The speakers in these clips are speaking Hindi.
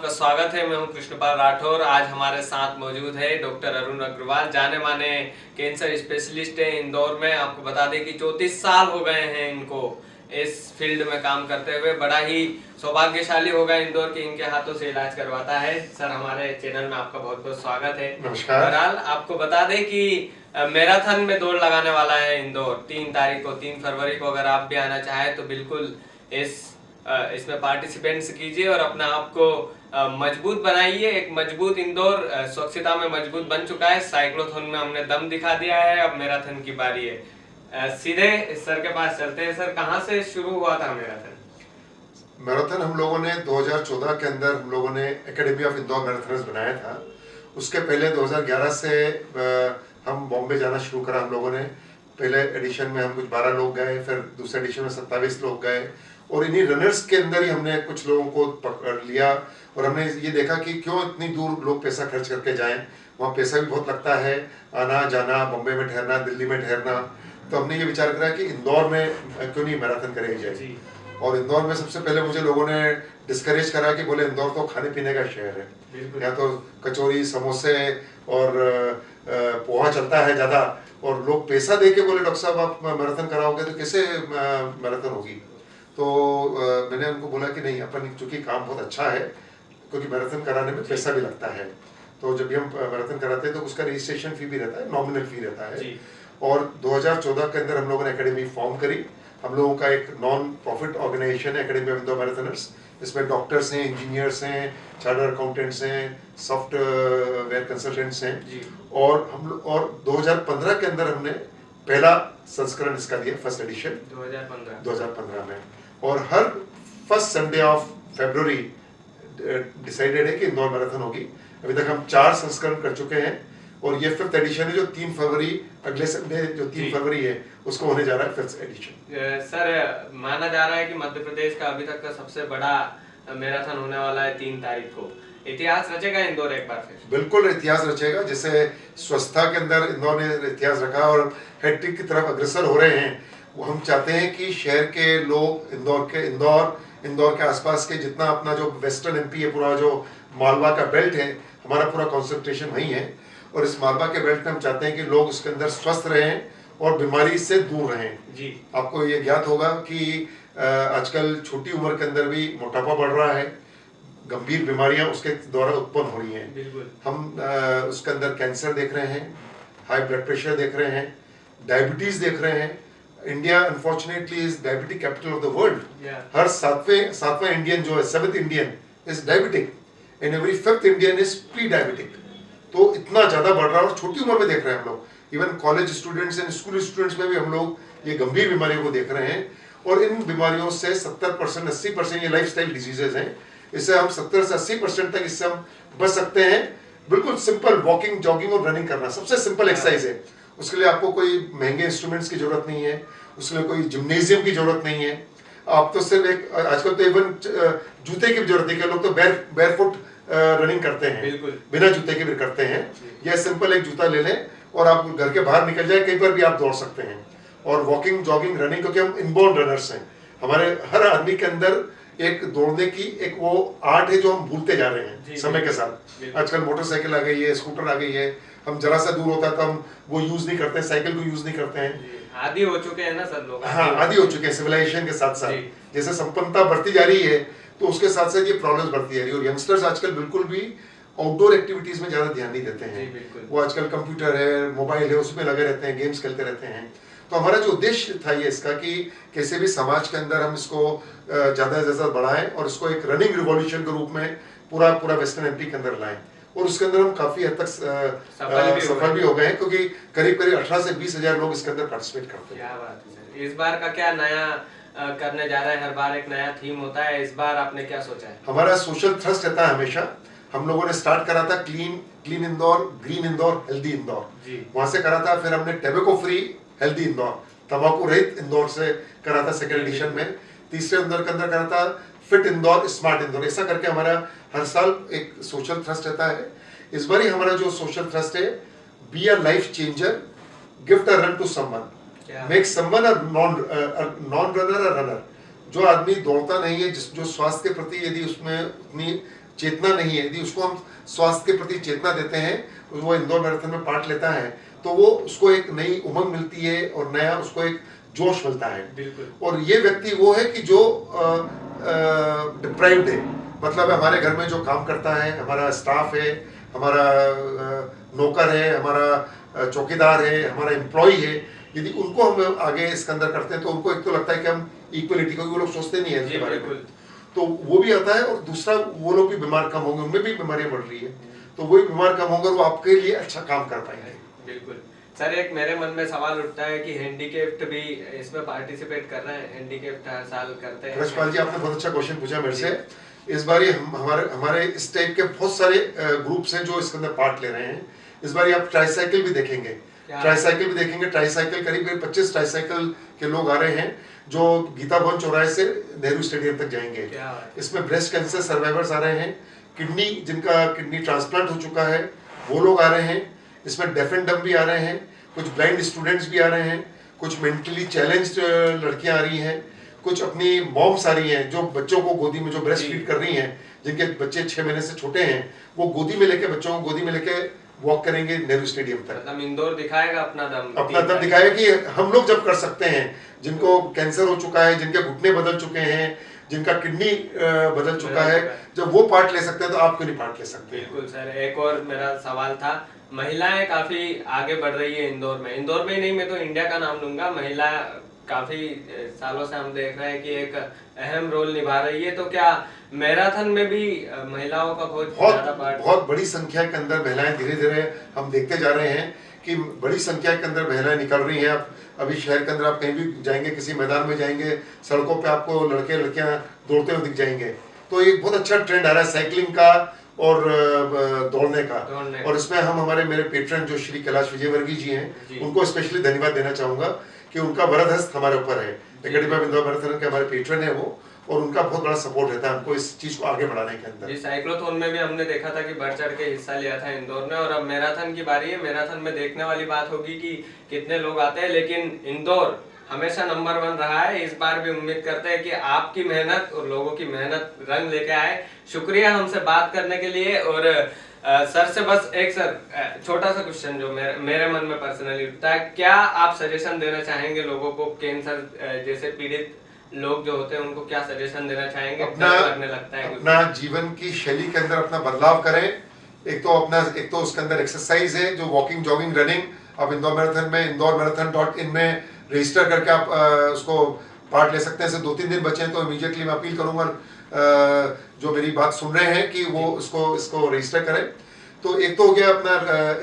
आपका स्वागत है। मैं हूँ कृष्णपाल राठौर। आज हमारे साथ मौजूद है डॉक्टर अरुण अग्रवाल जाने माने कैंसर स्पेशलिस्ट है इंदौर में। आपको बता दें कि चौतीस साल हो गए हैं इनको इस फ़ील्ड में काम करते हुए। बड़ा ही सौभाग्यशाली होगा इंदौर के इनके हाथों से इलाज करवाता है। सर हमारे चैनल में आपका बहुत बहुत स्वागत है। नमस्कार। बहरहाल आपको बता दें कि मैराथन में दौड़ लगाने वाला है इंदौर। तीन तारीख को तीन फरवरी को अगर आप भी आना चाहें तो बिल्कुल इस इसमें पार्टिसिपेंट्स कीजिए और अपने आप को मज़बूत बनाइए। एक मज़बूत इंदौर स्वच्छता में मज़बूत बन चुका है। साइक्लोथोन में हमने दम दिखा दिया है। अब मैराथन की बारी है। सीधे सर के पास चलते हैं। सर, कहाँ से शुरू हुआ था मैराथन मैराथन हम लोगों ने 2014 के अंदर हम लोगों ने एकेडमी ऑफ़ इंदौर मैराथनर्स बनाया था। उसके पहले 2011 से हम बॉम्बे जाना शुरू करा हम लोगों ने। पहले एडिशन में हम कुछ 12 लोग गए, फिर दूसरे एडिशन में 27 लोग गए। और इन्हीं रनर्स के अंदर ही हमने कुछ लोगों को पकड़ लिया और हमने ये देखा कि क्यों इतनी दूर लोग पैसा खर्च करके जाएँ। वहाँ पैसा भी बहुत लगता है आना जाना बम्बे में ठहरना दिल्ली में ठहरना। तो हमने ये विचार करा कि इंदौर में क्यों नहीं मैराथन करे जाए और इंदौर में सबसे पहले मुझे लोगों ने डिस्करेज करा कि बोले इंदौर तो खाने पीने का शहर है। यहाँ तो कचौरी समोसे और पोहा चलता है ज़्यादा। और लोग पैसा दे के बोले डॉक्टर साहब आप मैराथन कराओगे तो कैसे मैराथन होगी? तो मैंने उनको बोला कि नहीं अपन चूँकि काम बहुत अच्छा है क्योंकि मैराथन कराने में पैसा भी लगता है। तो जब भी हम मैराथन कराते हैं तो उसका रजिस्ट्रेशन फ़ी भी रहता है नॉमिनल फ़ी रहता है। और 2014 के अंदर हम लोगों ने एकेडमी फॉर्म करी। हम लोगों का एक नॉन प्रॉफिट ऑर्गेनाइजेशन है एकेडमी ऑफ़ इंदौर मैराथनर्स इसमें डॉक्टर्स हैं इंजीनियर्स हैं चार्टर अकाउंटेंट्स हैं सॉफ्टवेयर कंसल्टेंट्स हैं। और हम और 2015 के अंदर हमने पहला संस्करण इसका दिया फ़र्स्ट एडिशन 2015 2015 में। और हर first Sunday of February decided है कि इंदौर मैराथन होगी। अभी तक हम चार संस्करण कर चुके हैं और ये फिफ्थ एडिशन है जो तीन फरवरी अगले संडे जो तीन फरवरी है उसको होने जा रहा है फिफ्थ एडिशन सर माना जा रहा है कि मध्य प्रदेश का अभी तक का सबसे बड़ा मैराथन होने वाला है तीन तारीख को। इतिहास रचेगा इंदौर एक बार फिर? बिल्कुल इतिहास रचेगा। जैसे स्वच्छता के अंदर इंदौर ने इतिहास रखा और हैट्रिक की तरफ़ अग्रसर हो रहे हैं वो हम चाहते हैं कि शहर के लोग इंदौर के इंदौर इंदौर के आसपास के जितना अपना जो वेस्टर्न एमपी है पूरा जो मालवा का बेल्ट है हमारा पूरा कॉन्सेंट्रेशन वहीं है। और इस मालवा के बेल्ट में हम चाहते हैं कि लोग उसके अंदर स्वस्थ रहें और बीमारी से दूर रहें। जी। आपको ये ज्ञात होगा कि आजकल छोटी उम्र के अंदर भी मोटापा बढ़ रहा है गंभीर बीमारियाँ उसके द्वारा उत्पन्न हो रही हैं। हम अ, उसके अंदर कैंसर देख रहे हैं हाई ब्लड प्रेशर देख रहे हैं डायबिटीज़ देख रहे हैं India unfortunately is diabetic capital of the world हर सातवें सातवां इंडियन जो है seventh Indian is diabetic and every fifth Indian is pre diabetic तो इतना ज़्यादा बढ़ रहा है और छोटी उम्र में देख रहे हैं हम लोग। Even college students and school students में भी हम लोग ये गंभीर बीमारियों को देख रहे हैं। और इन बीमारियों से 70 परसेंट अस्सी परसेंट ये लाइफ स्टाइल डिजीजेज हैं। इससे हम 70 से 80 परसेंट तक इससे हम बच सकते हैं। बिल्कुल सिंपल वॉकिंग जॉगिंग और रनिंग करना सबसे सिंपल एक्सरसाइज है। उसके लिए आपको कोई महँगे इंस्ट्रूमेंट्स की ज़रूरत नहीं है उसके लिए कोई जिम्नेजियम की ज़रूरत नहीं है। आप तो सिर्फ़ एक आजकल तो इवन जूते की भी ज़रूरत नहीं है लोग तो बैर बैरफुट रनिंग करते हैं। बिना जूते के भी करते हैं। यह सिंपल एक जूता ले लें और आप घर के बाहर निकल जाए कहीं पर भी आप दौड़ सकते हैं। और वॉकिंग जॉगिंग रनिंग क्योंकि हम इनबोर्न रनर्स हैं। हमारे हर आदमी के अंदर एक दौड़ने की एक वो आर्ट है जो हम भूलते जा रहे हैं समय के साथ। आजकल मोटरसाइकिल आ गई है स्कूटर आ गई है हम जरा सा दूर होता है तो हम वो यूज़ नहीं करते साइकिल को यूज़ नहीं करते हैं। आदि हो चुके हैं ना सर लोग। हाँ आदि हो चुके हैं सिविलाइजेशन के साथ साथ। जैसे संपन्नता बढ़ती जा रही है तो उसके साथ साथ ये प्रॉब्लम्स बढ़ती जा रही है। और यंगस्टर्स आजकल बिल्कुल भी आउटडोर एक्टिविटीज़ में ज़्यादा ध्यान नहीं देते हैं। वो आजकल कंप्यूटर है मोबाइल है उसमें लगे रहते हैं गेम्स खेलते रहते हैं। तो हमारा जो उद्देश्य था ये इसका कि कैसे भी समाज के अंदर हम इसको ज़्यादा से ज़्यादा बढ़ाएँ और इसको एक रनिंग रिवॉल्यूशन के रूप में पूरा पूरा वेस्टर्न एमपी के अंदर लाएँ। और उसके अंदर हम काफ़ी हद तक सफल भी हो गए। क्योंकि करीब करीब अठारह से बीस हज़ार लोग इसके अंदर पार्टिसिपेट करते हैं। क्या बात है इस बार का क्या नया करने जा रहे हैं? हर बार एक नया थीम होता है। इस बार आपने क्या सोचा है? हमारा सोशल थ्रस्ट रहता है हमेशा। हम लोगों ने स्टार्ट करा था clean clean Indore green Indore healthy Indore वहाँ से करा था फिर हमने टेबेको फ्री हेल्दी इंदौर तंबाकू रहित इंदौर से करा था सेकेंड एडिशन में। तीसरे इंदौर के अंदर करा था फिट इंदौर स्मार्ट इंदौर ऐसा करके हमारा हर साल एक सोशल थ्रस्ट रहता है। इस बार ही हमारा जो सोशल थ्रस्ट है be a life changer gift a run to someone make someone a non non runner a runner जो आदमी दौड़ता नहीं है जिस जो स्वास्थ्य के प्रति यदि उसमें उतनी चेतना नहीं है यदि उसको हम स्वास्थ्य के प्रति चेतना देते हैं वो इंदौर मैराथन में पार्ट लेता है। तो वो उसको एक नई उमंग मिलती है और नया उसको एक जोश मिलता है। और ये व्यक्ति वो है कि जो डिप्राइव्ड है। मतलब हमारे घर में जो काम करता है हमारा स्टाफ है हमारा नौकर है हमारा चौकीदार है हमारा एम्प्लॉय है यदि उनको हम आगे इसके अंदर करते हैं तो उनको एक तो लगता है कि हम इक्वलिटी क्योंकि वो लोग सोचते नहीं है इसके बारे में। तो वो भी आता है और दूसरा वो लोग भी बीमार कम होंगे उनमें भी बीमारियाँ बढ़ रही है। तो वो भी बीमार कम होंगे और वो आपके लिए अच्छा काम कर पाएँगे। बिल्कुल। सर एक मेरे मन में सवाल उठता है कि हैंडीकेप्ट भी इसमें पार्टिसिपेट कर रहे हैं? हैंडीकेप्ट हर साल करते हैं। रजपाल जी आपने बहुत अच्छा क्वेश्चन पूछा मेरे से। इस बार हम हमारे हमारे इस टाइप के बहुत सारे ग्रुप्स हैं जो इसके अंदर पार्ट ले रहे हैं। इस बार आप ट्राईसाइकिल भी देखेंगे? ट्राईसाइकिल भी देखेंगे। ट्राईसाइकिल करीब करीब पच्चीस ट्राईसाइकिल के लोग आ रहे हैं जो गीता भवन चौराहे से नेहरू स्टेडियम तक जाएँगे। इसमें ब्रेस्ट कैंसर सर्वाइवर्स आ रहे हैं। किडनी जिनका किडनी ट्रांसप्लांट हो चुका है वो लोग आ रहे हैं। इसमें डेफ एंड डम भी आ रहे हैं कुछ ब्लाइंड स्टूडेंट्स भी आ रहे हैं कुछ मेंटली चैलेंज्ड लड़कियाँ आ रही हैं कुछ अपनी मॉम्स आ रही हैं जो बच्चों को गोदी में जो ब्रेस्ट। फ़ीड कर रही हैं जिनके बच्चे छह महीने से छोटे हैं वो गोदी में लेके बच्चों को गोदी में लेके वॉक करेंगे नेहरू स्टेडियम तक। मतलब इंदौर दिखाएगा अपना दम अपना दम दिखाएगा कि हम लोग जब कर सकते हैं जिनको कैंसर हो चुका है जिनके घुटने बदल चुके हैं जिनका किडनी बदल चुका है जब वो पार्ट ले सकते हैं तो आप क्यों नहीं पार्ट ले सकते? हैं बिल्कुल सर एक और मेरा सवाल था महिलाएँ काफ़ी आगे बढ़ रही है इंदौर में। इंदौर में ही नहीं मैं तो इंडिया का नाम लूँगा। महिला काफ़ी सालों से हम देख रहे हैं कि एक अहम रोल निभा रही है। तो क्या मैराथन में भी महिलाओं का बहुत बहुत बहुत बड़ी संख्या के अंदर महिलाएँ धीरे धीरे हम देखते जा रहे हैं कि बड़ी संख्या के अंदर महिलाएँ निकल रही हैं। आप अभी शहर के अंदर आप कहीं भी जाएँगे किसी मैदान में जाएँगे सड़कों पे आपको लड़के लड़कियाँ दौड़ते हुए दिख जाएँगे। तो एक बहुत अच्छा ट्रेंड आ रहा है। साइकिलिंग का और दौड़ने का। दौड़ने और इसमें हम हमारे मेरे पेट्रन जो श्री कैलाश विजयवर्गीय जी हैं उनको स्पेशली धन्यवाद देना चाहूँगा कि उनका वरद हस्त हमारे ऊपर है। एकेडमी ऑफ़ इंदौर मैराथन के हमारे पेट्रन है वो और उनका बहुत बड़ा सपोर्ट रहता है हमको इस चीज़ को आगे बढ़ाने के अंदर। जी साइक्लोथोन में भी हमने देखा था कि बढ़ चढ़ के हिस्सा लिया था इंदौर में और अब मैराथन की बारी है। मैराथन में देखने वाली बात होगी कि कितने लोग आते हैं लेकिन इंदौर हमेशा नंबर वन रहा है। इस बार भी उम्मीद करते हैं कि आपकी मेहनत और लोगों की मेहनत रंग लेके आए। शुक्रिया हमसे बात करने के लिए और अ, सर से बस एक सर छोटा सा क्वेश्चन जो मेरे मेरे मन में पर्सनली उठता है। क्या आप सजेशन देना चाहेंगे लोगों को? कैंसर जैसे पीड़ित लोग जो होते हैं उनको क्या सजेशन देना चाहेंगे? अपना लगने लगता है अपना जीवन की शैली के अंदर अपना बदलाव करें। एक तो अपना एक तो उसके अंदर एक्सरसाइज है जो वॉकिंग जॉगिंग रनिंग आप इंदौर मैराथन में इंदौर मैराथन डॉट इन में रजिस्टर करके आप उसको पार्ट ले सकते हैं। दो तीन दिन बचे हैं तो इमीजिएटली मैं अपील करूँगा जो मेरी बात सुन रहे हैं कि वो इसको इसको रजिस्टर करें। तो एक तो हो गया अपना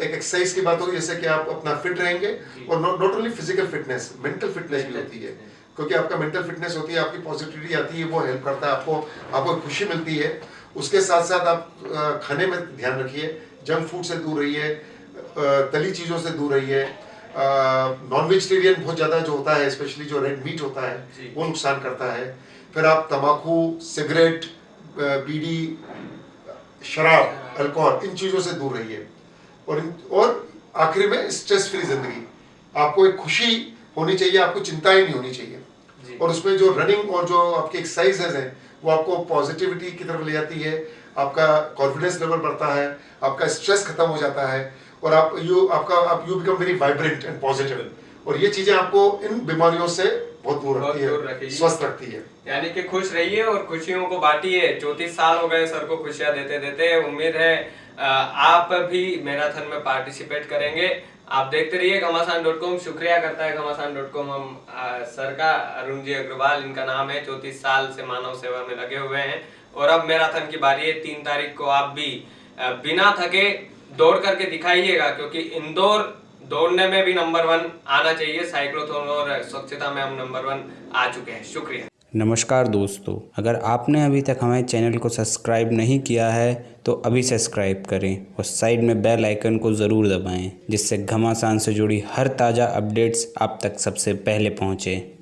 एक एक्सरसाइज की बात होगी जैसे कि आप अपना फिट रहेंगे और not only physical fitness mental fitness भी होती है। क्योंकि आपका मेंटल फिटनेस होती है आपकी पॉजिटिविटी आती है वो हेल्प करता है आपको आपको खुशी मिलती है। उसके साथ साथ आप खाने में ध्यान रखिए। जंक फ़ूड से दूर रहिए तली चीज़ों से दूर रहिए। नॉन वेजिटेरियन बहुत ज़्यादा जो होता है स्पेशली जो रेड मीट होता है वो नुकसान करता है। फिर आप तम्बाकू सिगरेट बीड़ी शराब अल्कोहल इन चीज़ों से दूर रहिए। और और आखिरी में स्ट्रेस फ्री ज़िंदगी। आपको एक खुशी होनी चाहिए आपको चिंताएँ नहीं होनी चाहिए। और उसमें जो रनिंग और जो आपकी एक्सरसाइजेज हैं वो आपको पॉजिटिविटी की तरफ़ ले जाती है। आपका कॉन्फिडेंस लेवल बढ़ता है आपका स्ट्रेस खत्म हो जाता है। और आप यू आपका आप you become very vibrant and positive और ये चीज़ें आपको इन बीमारियों से बहुत दूर रखती है स्वस्थ रखती है। यानी कि खुश रहिए और खुशियों को बांटिए। चौतीस साल हो गए सर को खुशियाँ देते देते। उम्मीद है आप भी मैराथन में पार्टिसिपेट करेंगे। आप देखते रहिए घमासान डॉट कॉम शुक्रिया करता है घमासान डॉट कॉम हम सर का अरुण जी अग्रवाल इनका नाम है चौतीस साल से मानव सेवा में लगे हुए हैं। और अब मैराथन की बारी है तीन तारीख को आप भी बिना थके दौड़ करके दिखाइएगा, क्योंकि इंदौर दौड़ने में भी नंबर वन आना चाहिए। साइक्लोथोन और स्वच्छता में हम नंबर वन आ चुके हैं। शुक्रिया। नमस्कार दोस्तों, अगर आपने अभी तक हमारे चैनल को सब्सक्राइब नहीं किया है तो अभी सब्सक्राइब करें और साइड में बेल आइकन को ज़रूर दबाएँ, जिससे घमासान से जुड़ी हर ताज़ा अपडेट्स आप तक सबसे पहले पहुँचें।